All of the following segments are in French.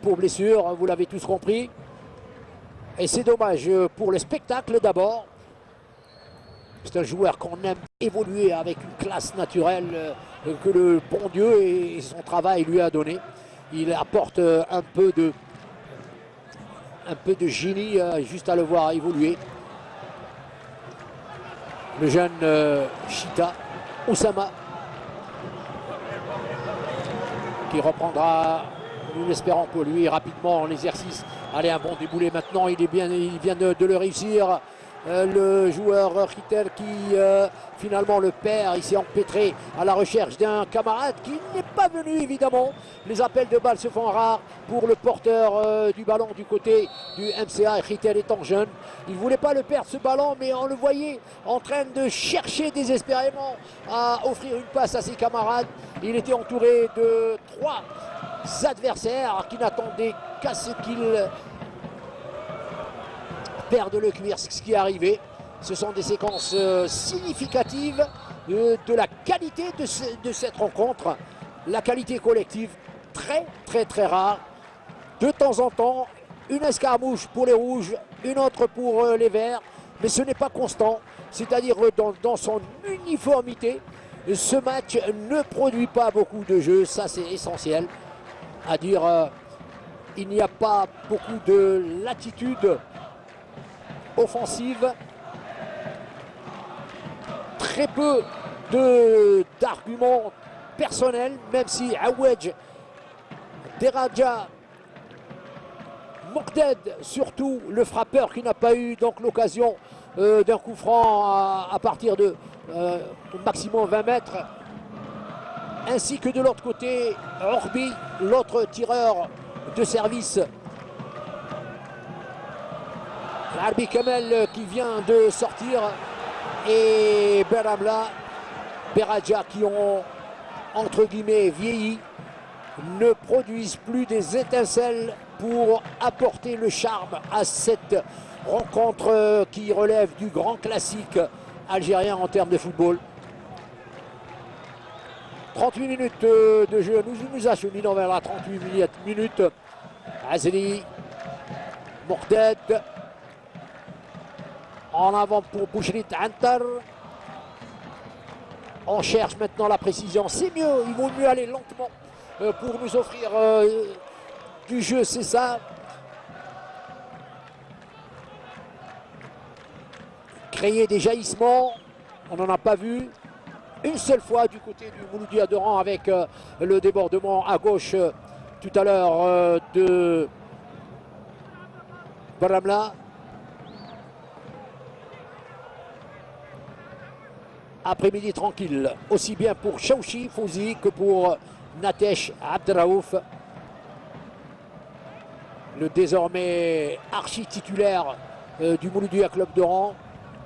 pour blessure, vous l'avez tous compris. Et c'est dommage pour le spectacle d'abord. C'est un joueur qu'on aime évoluer avec une classe naturelle euh, que le bon Dieu et son travail lui a donné. Il apporte euh, un peu de, un peu de génie euh, juste à le voir évoluer. Le jeune Chita, Oussama, qui reprendra, nous l'espérons pour lui, rapidement en exercice. Allez, un bon déboulé maintenant, il, est bien, il vient de, de le réussir. Euh, le joueur Ritter qui euh, finalement le perd. Il s'est empêtré à la recherche d'un camarade qui n'est pas venu évidemment. Les appels de balles se font rares pour le porteur euh, du ballon du côté du MCA. Ritter étant jeune, il ne voulait pas le perdre ce ballon mais on le voyait en train de chercher désespérément à offrir une passe à ses camarades. Il était entouré de trois adversaires qui n'attendaient qu'à ce qu'il perdent le cuir, ce qui est arrivé. Ce sont des séquences euh, significatives de, la qualité de, cette rencontre. La qualité collective, très très très rare. De temps en temps, une escarmouche pour les rouges, une autre pour euh, les verts. Mais ce n'est pas constant, c'est-à-dire dans son uniformité. Ce match ne produit pas beaucoup de jeux, ça c'est essentiel. À dire, euh, il n'y a pas beaucoup de latitude offensive. Très peu d'arguments personnels, même si Awej, Deraja, Mokded, surtout le frappeur qui n'a pas eu donc l'occasion euh, d'un coup franc à, partir de euh, maximum 20 mètres. Ainsi que de l'autre côté, Orbi, l'autre tireur de service Arbi Kamel qui vient de sortir et Beramla, Beradja qui ont entre guillemets vieilli ne produisent plus des étincelles pour apporter le charme à cette rencontre qui relève du grand classique algérien en termes de football. 38 minutes euh, de jeu, nous nous acheminons vers la 38 minutes. Azeli, Morded, en avant pour Bouchrit Antar. On cherche maintenant la précision. C'est mieux, il vaut mieux aller lentement euh, pour nous offrir euh, du jeu, c'est ça. Créer des jaillissements, on n'en a pas vu une seule fois du côté du Mouloudi Adoran avec euh, le débordement à gauche tout à l'heure de Baramla. après-midi tranquille, aussi bien pour Chauchi Fouzi que pour Natesh Abdraouf. Le désormais archi-titulaire euh, du Mouloudia Club d'Oran,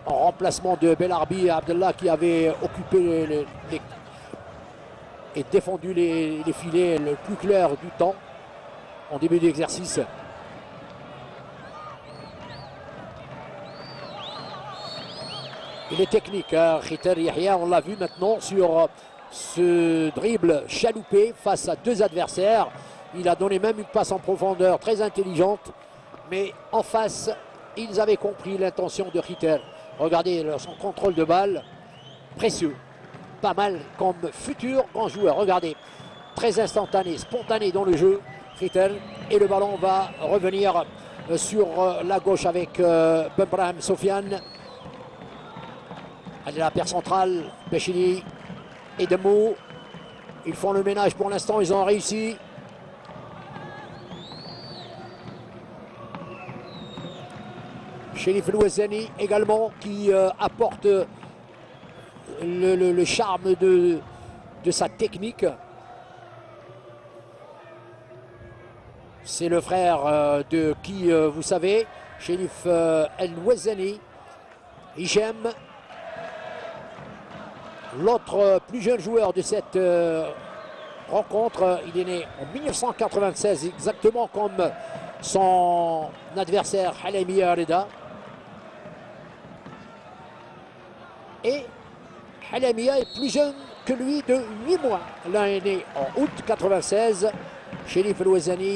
en remplacement de Belarbi Abdallah qui avait occupé et défendu les, filets le plus clair du temps en début d'exercice. Il est technique, hein, Yahya, on l'a vu maintenant sur ce dribble chaloupé face à deux adversaires. Il a donné même une passe en profondeur très intelligente. Mais en face, ils avaient compris l'intention de Ritter. Regardez son contrôle de balle, précieux. Pas mal comme futur grand joueur. Regardez, très instantané, spontané dans le jeu, Ritter. Et le ballon va revenir sur la gauche avec euh, Sofiane. Allez, la paire centrale, Pechini et Demo. Ils font le ménage pour l'instant, ils ont réussi. Sherif Louezeni également qui euh, apporte le, charme de, de, sa technique. C'est le frère euh, de qui, euh, vous savez, Sherif El Wezeni. Hichem L'autre plus jeune joueur de cette euh, rencontre, il est né en 1996, exactement comme son adversaire Halemi Areda. Et Halemia est plus jeune que lui de 8 mois. L'un est né en août 96, Sherif Louezani